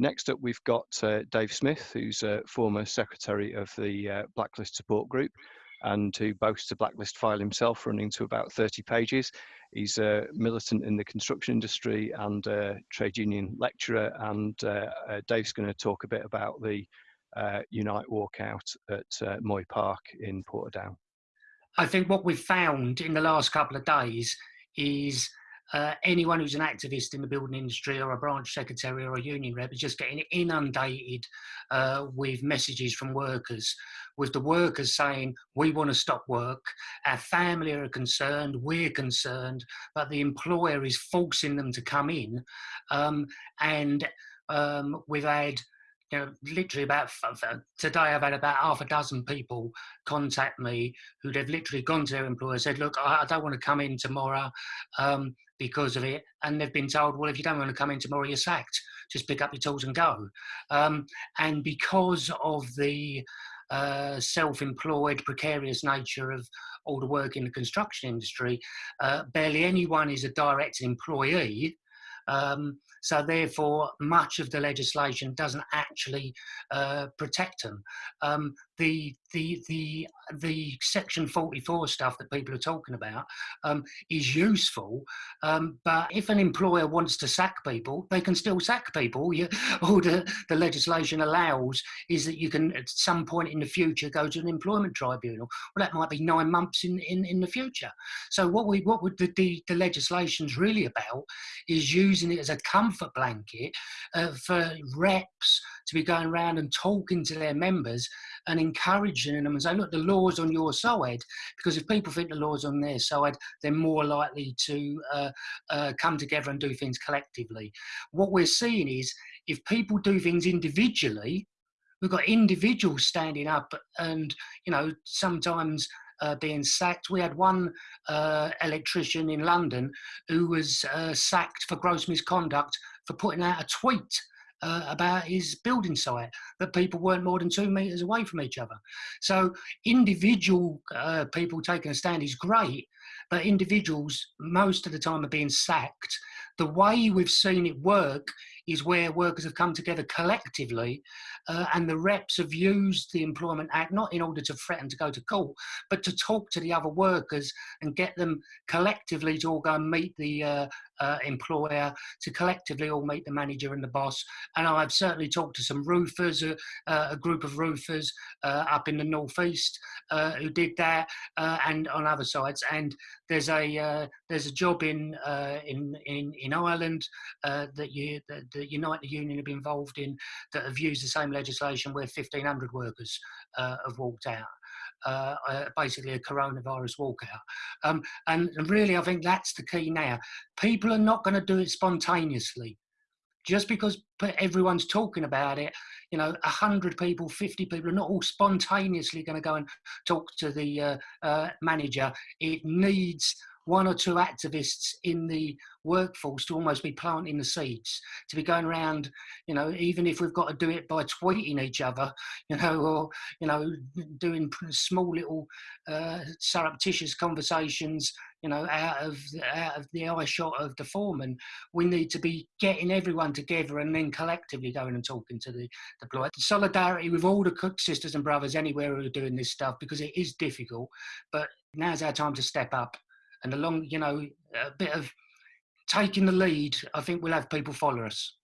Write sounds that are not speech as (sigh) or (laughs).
next up, we've got uh, Dave Smith, who's a former secretary of the uh, Blacklist Support Group and who boasts a blacklist file himself running to about 30 pages. He's a militant in the construction industry and a trade union lecturer. And uh, uh, Dave's going to talk a bit about the uh, Unite walkout at Moy Park in Portadown. I think what we've found in the last couple of days is uh, anyone who's an activist in the building industry or a branch secretary or a union rep is just getting inundated uh, with messages from workers, with the workers saying, we want to stop work, our family are concerned, we're concerned, but the employer is forcing them to come in. Um, and um, we've had you know, literally about today, I've had about half a dozen people contact me who they've literally gone to their employer and said, "Look, I, don't want to come in tomorrow um, because of it," and they've been told, "Well, if you don't want to come in tomorrow, you're sacked. Just pick up your tools and go." Um, and because of the uh, self-employed, precarious nature of all the work in the construction industry, uh, barely anyone is a direct employee. Um, so therefore, much of the legislation doesn't actually uh, protect them. Um, the the the the section 44 stuff that people are talking about um, is useful um, but if an employer wants to sack people they can still sack people. You, (laughs) all the, the legislation allows is that you can at some point in the future go to an employment tribunal. Well that might be nine months in in, in the future. So what we what would the, the, the legislation's really about is using it as a comfort blanket uh, for reps to be going around and talking to their members and encouraging them and say, look, the law's on your side. Because if people think the law's on their side, they're more likely to uh, uh, come together and do things collectively. What we're seeing is if people do things individually, we've got individuals standing up and, you know, sometimes uh, being sacked. We had one uh, electrician in London who was uh, sacked for gross misconduct for putting out a tweet uh, about his building site that people weren't more than two meters away from each other. So individual uh, people taking a stand is great, but individuals most of the time are being sacked. The way we've seen it work is where workers have come together collectively uh, and the reps have used the Employment Act not in order to threaten to go to court, but to talk to the other workers and get them collectively to all go and meet the uh, uh, employer, to collectively all meet the manager and the boss. And I've certainly talked to some roofers, uh, uh, a group of roofers uh, up in the northeast who did that, and on other sides. And there's a there's a job in in in in Ireland that you that, the Union have been involved in that have used the same legislation where 1,500 workers uh, have walked out. Uh, uh, basically a coronavirus walkout. Um, and, and really, I think that's the key now. People are not going to do it spontaneously. Just because everyone's talking about it, you know, 100 people, 50 people are not all spontaneously going to go and talk to the uh, uh, manager. It needs one or two activists in the workforce to almost be planting the seeds, to be going around, you know, even if we've got to do it by tweeting each other, (laughs) you know, or, you know, doing small little uh, surreptitious conversations, you know, out of, out of the eye shot of the foreman. We need to be getting everyone together and then collectively going and talking to the deployed. Solidarity with all the cook sisters and brothers anywhere who are doing this stuff because it is difficult, but now's our time to step up and along, you know, a bit of taking the lead, I think we'll have people follow us.